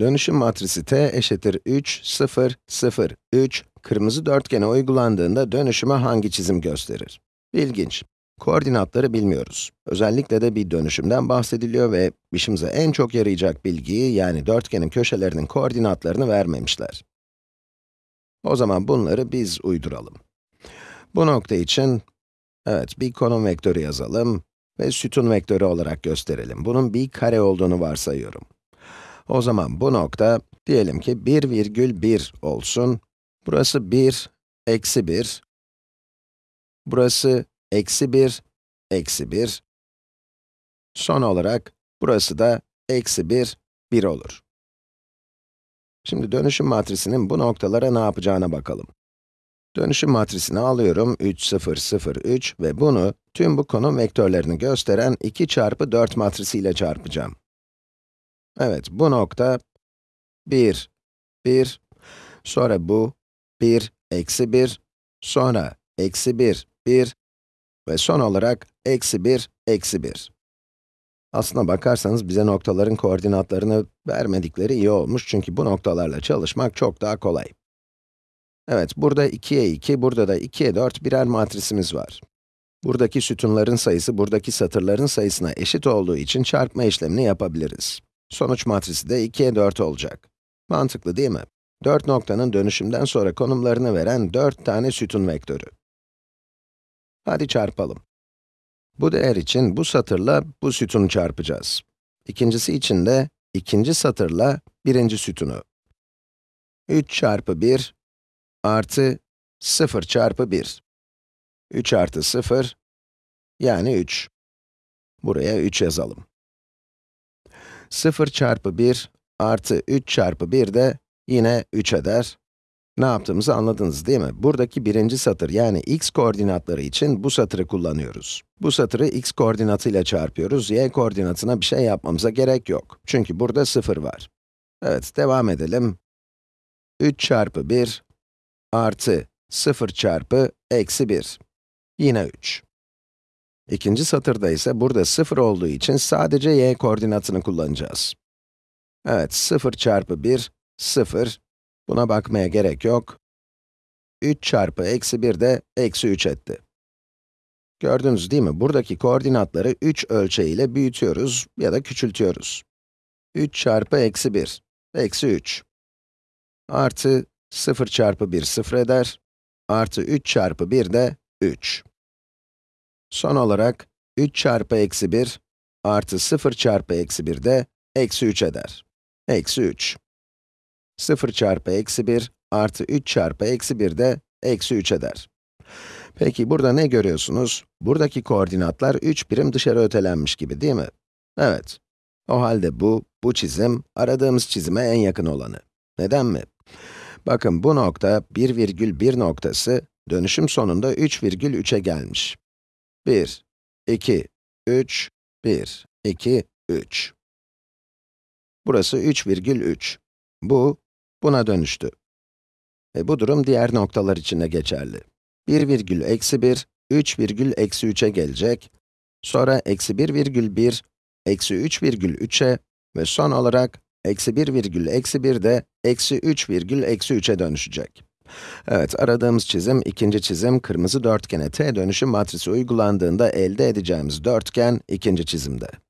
Dönüşüm matrisi t eşittir 3, 0, 0, 3, kırmızı dörtgene uygulandığında dönüşüme hangi çizim gösterir? İlginç. Koordinatları bilmiyoruz. Özellikle de bir dönüşümden bahsediliyor ve işimize en çok yarayacak bilgiyi, yani dörtgenin köşelerinin koordinatlarını vermemişler. O zaman bunları biz uyduralım. Bu nokta için, evet, bir konum vektörü yazalım ve sütun vektörü olarak gösterelim. Bunun bir kare olduğunu varsayıyorum. O zaman bu nokta, diyelim ki 1 virgül 1 olsun. Burası 1, eksi 1. Burası eksi 1, eksi 1. Son olarak, burası da eksi 1, 1 olur. Şimdi dönüşüm matrisinin bu noktalara ne yapacağına bakalım. Dönüşüm matrisini alıyorum, 3, 0, 0, 3 ve bunu tüm bu konum vektörlerini gösteren 2 çarpı 4 matrisiyle çarpacağım. Evet, bu nokta 1, 1, sonra bu 1, eksi 1, sonra eksi 1, 1 ve son olarak eksi 1, eksi 1. Aslına bakarsanız bize noktaların koordinatlarını vermedikleri iyi olmuş çünkü bu noktalarla çalışmak çok daha kolay. Evet, burada 2'ye 2, burada da 2'ye 4 birer matrisimiz var. Buradaki sütunların sayısı, buradaki satırların sayısına eşit olduğu için çarpma işlemini yapabiliriz. Sonuç matrisi de 2'ye 4 olacak. Mantıklı değil mi? 4 noktanın dönüşümden sonra konumlarını veren 4 tane sütun vektörü. Hadi çarpalım. Bu değer için bu satırla bu sütunu çarpacağız. İkincisi için de ikinci satırla birinci sütunu. 3 çarpı 1 artı 0 çarpı 1. 3 artı 0, yani 3. Buraya 3 yazalım. 0 çarpı 1 artı 3 çarpı 1 de yine 3 eder. Ne yaptığımızı anladınız değil mi? Buradaki birinci satır, yani x koordinatları için bu satırı kullanıyoruz. Bu satırı x koordinatıyla çarpıyoruz, y koordinatına bir şey yapmamıza gerek yok. Çünkü burada 0 var. Evet, devam edelim. 3 çarpı 1 artı 0 çarpı eksi 1. Yine 3. İkinci satırda ise burada 0 olduğu için sadece y koordinatını kullanacağız. Evet, 0 çarpı 1, 0. Buna bakmaya gerek yok. 3 çarpı eksi 1 de eksi 3 etti. Gördünüz değil mi? Buradaki koordinatları 3 ölçeğiyle büyütüyoruz ya da küçültüyoruz. 3 çarpı eksi 1, eksi 3. Artı 0 çarpı 1 0 eder. Artı 3 çarpı 1 de 3. Son olarak 3 çarpı eksi 1 artı 0 çarpı eksi 1 de eksi 3 eder. Eksi 3. 0 çarpı eksi 1 artı 3 çarpı eksi 1 de eksi 3 eder. Peki burada ne görüyorsunuz? Buradaki koordinatlar 3 birim dışarı ötelenmiş gibi değil mi? Evet. O halde bu, bu çizim, aradığımız çizime en yakın olanı. Neden mi? Bakın bu nokta, 1,1 noktası, dönüşüm sonunda 3,3'e gelmiş. 1, 2, 3, 1, 2, 3. Burası 3,3. Bu, buna dönüştü. Ve bu durum diğer noktalar için de geçerli. 1 virgül eksi 1, 3 virgül eksi 3'e gelecek. Sonra eksi 1 virgül 1, eksi 3 virgül 3'e ve son olarak eksi 1 virgül eksi 1 de eksi 3 virgül eksi 3'e dönüşecek. Evet, aradığımız çizim, ikinci çizim, kırmızı dörtgene t dönüşüm matrisi uygulandığında elde edeceğimiz dörtgen, ikinci çizimde.